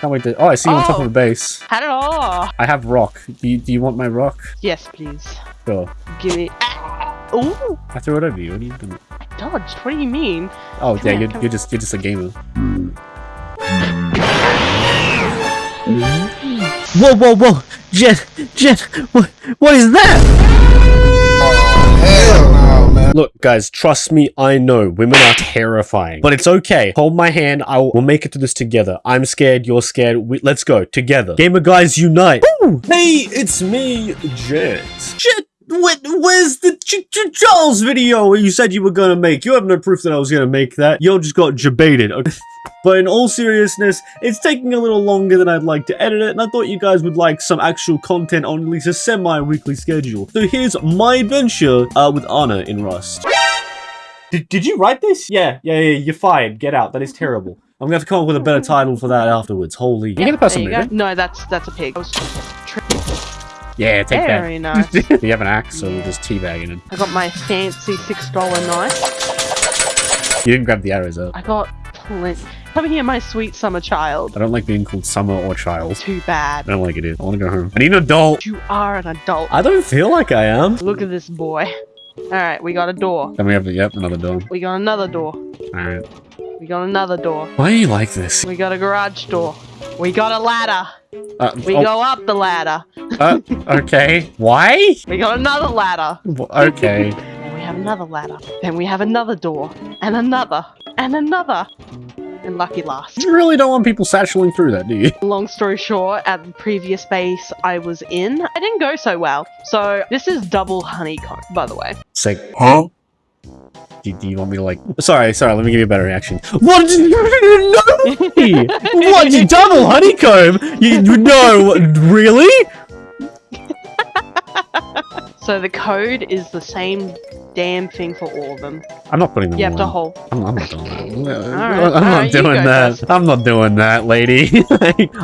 Can't wait to. Oh, I see you on top Oh. of a base. Hello. I have rock. Do you, do you want my rock? Yes, please. Sure. Give it. Ooh, I threw it over you. What are you doing? dodged. What do you mean? Oh Come yeah, here, you're, you're just you're just a gamer. Whoa, whoa, whoa! Jet, Jet, what, what is that? Oh, hell no, man. Look, guys, trust me, I know women are terrifying, but it's okay. Hold my hand. I will we'll make it through this together. I'm scared. You're scared. We, let's go together. Gamer guys unite. Hey, it's me, Jet. Jet. What, where's the Choo Choo Charles video you said you were gonna make? You have no proof that I was gonna make that. You all just got debated. Okay. But in all seriousness, it's taking a little longer than I'd like to edit it, and I thought you guys would like some actual content on at least a semi-weekly schedule. So here's my adventure uh, with Anna in Rust. Did, did you write this? Yeah, yeah, yeah, you're fired. Get out. That is terrible. I'm gonna have to come up with a better title for that afterwards. Holy. You get a person you moving? No, that's that's a pig. I was Yeah, take Very that. nice. Do you have an axe, so we're Yeah. just teabagging it. I got my fancy six dollar knife. You didn't grab the arrows out. I got plenty. Come here, my sweet summer child. I don't like being called summer or child. Too bad. I don't like it either. I want to go home. I need an adult. You are an adult. I don't feel like I am. Look at this boy. Alright, we got a door. Then we have, yep, another door. We got another door. Alright. We got another door. Why are you like this? We got a garage door. We got a ladder. Uh, We oh, go up the ladder. uh, okay. Why? We got another ladder. Okay. Then we have another ladder. Then we have another door. And another. And another. And lucky last. You really don't want people satcheling through that, do you? Long story short, at the previous base I was in, I didn't go so well. So this is double honeycomb, by the way. Sick. Huh? Do, do you want me to like? Sorry, sorry. Let me give you a better reaction. What? did You didn't know me? what? You double honeycomb? You, you no? Really? So the code is the same damn thing for all of them. I'm not putting them. You have to hold. I'm, I'm not doing that. Alright, I'm not alright, you doing that. first. I'm not doing that, lady.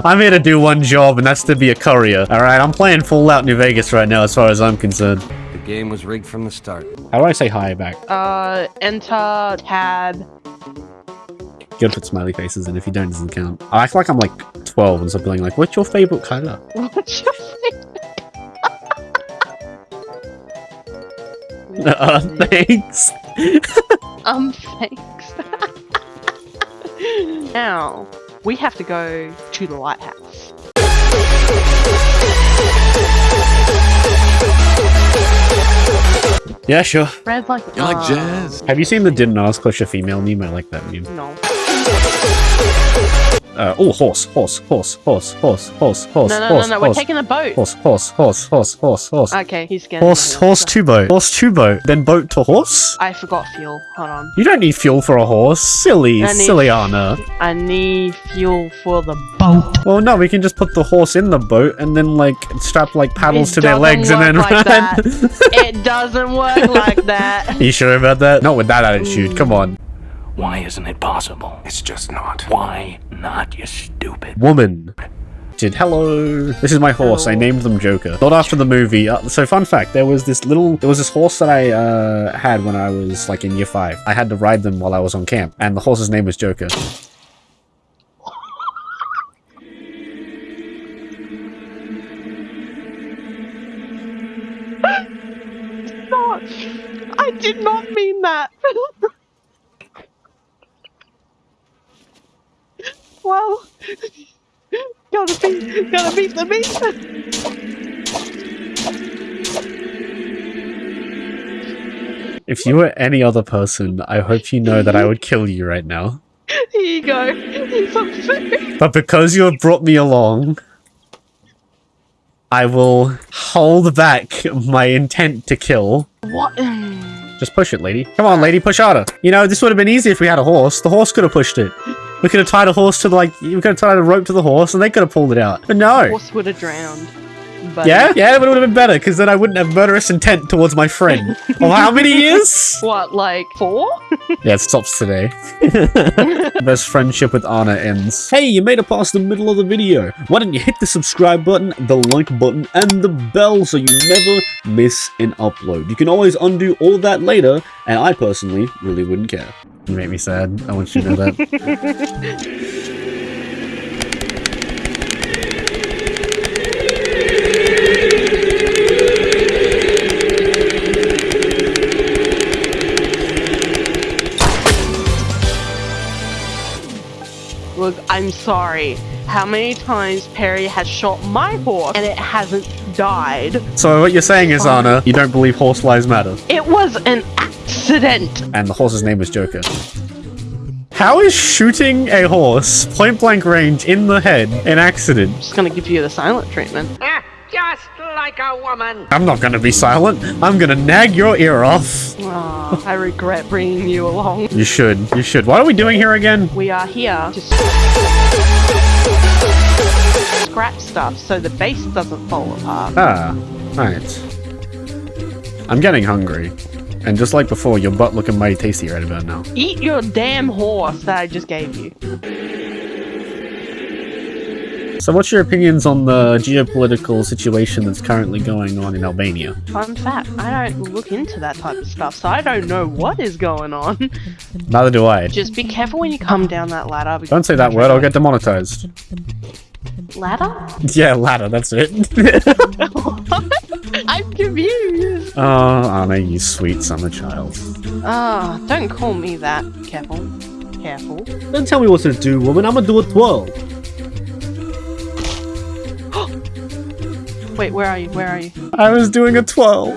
I'm here to do one job, and that's to be a courier. All right, I'm playing Fallout New Vegas right now, as far as I'm concerned. The game was rigged from the start. How do I say hi back? Uh, enter, tab. You gotta put smiley faces in. If you don't, it doesn't count. I act like I'm like 12 and stop being like, "What's your favorite color?" What's your favorite? Uh, thanks. Um, thanks. now, we have to go to the lighthouse. Yeah, sure. Red like You like jazz? Have you seen the didn't ask question female meme? I like that meme. No. Uh, oh, horse, horse, horse, horse, horse, horse, horse, No, no, horse, no, no. We're taking a boat. horse, horse, horse, horse, horse, horse, Okay, he's scaring horse, horse to boat, horse to boat, then boat to horse. I forgot fuel. Hold on. You don't need fuel for a horse, silly, I need- silly Anna. I need fuel for the boat. Well, no, we can just put the horse in the boat and then like strap like paddles It to their legs and then like run. that. it doesn't work like that. you sure about that? Not with that attitude. Come on, Why isn't it possible? It's just not. Why not, you stupid? woman. Did hello. This is my horse. I named them Joker. Not after the movie. Uh, so fun fact: there was this little, there was this horse that I uh, had when I was like in year five. I had to ride them while I was on camp, and the horse's name was Joker. not. I did not mean that. well, gotta beat, gotta beat the beast. If you were any other person, I hope you know that I would kill you right now. Here you go. Here's some food. But because you have brought me along, I will hold back my intent to kill. What? Just push it, lady. Come on, lady, push harder. You know, this would have been easy if we had a horse. The horse could have pushed it. We could have tied a horse to, like, we could have tied a rope to the horse and they could have pulled it out. But no. The Horse would have drowned. But Yeah? Yeah, but it would have been better because then I wouldn't have murderous intent towards my friend. of how many years? What, like four? Yeah, it stops today. Best friendship with Anna ends. Hey, you made it past the middle of the video. Why don't you hit the subscribe button, the like button, and the bell so you never miss an upload. You can always undo all that later, and I personally really wouldn't care. You make me sad. I want you to know that. I'm sorry. How many times Perry has shot my horse and it hasn't died? So what you're saying is, Anna, you don't believe horse lives matter, It was an accident. and the horse's name was Joker. How is shooting a horse point blank range in the head an accident? just gonna give you the silent treatment. Just like a woman. I'm not gonna be silent. I'm gonna nag your ear off. Aw, I regret bringing you along. You should. You should. What are we doing here again? We are here to scrap stuff so the base doesn't fall apart. Ah, right. I'm getting hungry. And just like before, your butt looking mighty tasty right about now. Eat your damn horse that I just gave you. So what's your opinions on the geopolitical situation that's currently going on in Albania? Fun fact, I don't look into that type of stuff, so I don't know what is going on. Neither do I. Just be careful when you come down that ladder. because- Don't say that word, I'll get demonetized. Ladder? Yeah, ladder, that's it. I'm confused. oh, Anna, you sweet summer child. Ah, don't call me that. Careful. Careful. Don't tell me what to do, woman. I'm gonna do a twirl. Wait, where are you? Where are you? I was doing a twirl.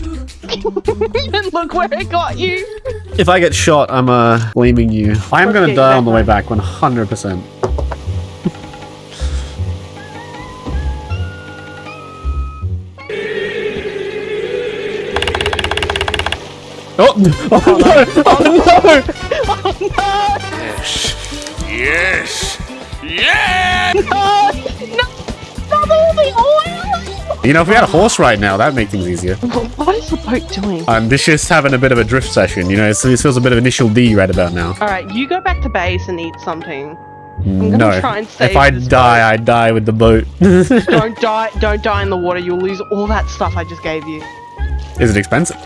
and look where it got you. If I get shot, I'm uh blaming you. I am Let's gonna die on the way back, 100%. Oh, oh no! Oh no! Yes! Yes! Not all the oil. You know, if we had a horse right now, that'd make things easier. What is the boat doing? I'm just having a bit of a drift session, you know, this feels a bit of initial D right about now. All right, you go back to base and eat something. gonna No. try and save If I this die, I die with the boat. don't die. Don't die in the water. You'll lose all that stuff I just gave you. Is it expensive?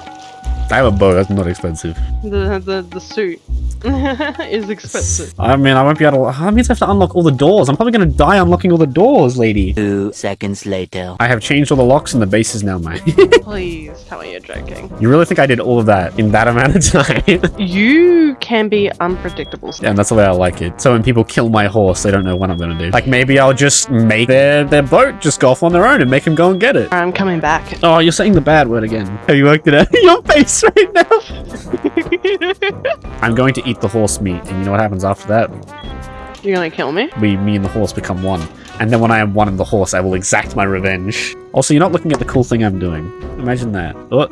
I have a bow, that's not expensive. The the the suit is expensive. I mean, I won't be able to. That means I have to unlock all the doors. I'm probably gonna die unlocking all the doors, lady. Two seconds later. I have changed all the locks and the bases now, mate. Please tell me you're joking. you really think I did all of that in that amount of time? You can be unpredictable. and that's the way I like it. So when people kill my horse, they don't know what I'm gonna do. Like maybe I'll just make their, their boat just go off on their own and make them go and get it. I'm coming back. Oh, you're saying the bad word again. Have you worked it out? Your face right now. I'm going to eat the horse meat, and you know what happens after that? You're gonna kill me? We, me and the horse become one. And then when I am one of the horse, I will exact my revenge. Also, you're not looking at the cool thing I'm doing. Imagine that. Oh,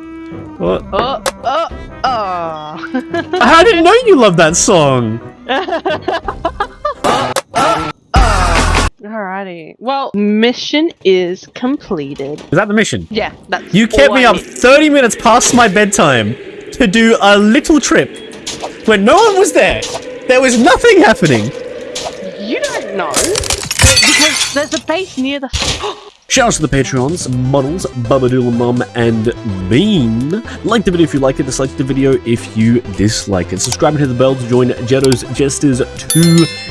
oh. Oh, oh, oh. I didn't know you love that song. Alrighty. Well, mission is completed. Is that the mission? Yeah, that's You kept me I up need. 30 minutes past my bedtime to do a little trip when no one was there. There was nothing happening. You don't know. Because there's a base near the. Shout out to the Patreons, Models, Babadool Mum, and Bean. Like the video if you like it, dislike the video if you dislike it. Subscribe and hit the bell to join Jetto's Jesters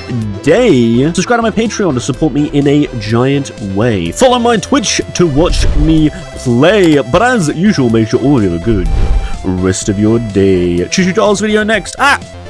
today. Subscribe to my Patreon to support me in a giant way. Follow my Twitch to watch me play. But as usual, make sure all of you have a good rest of your day. Choo Choo Charles video next. Ah!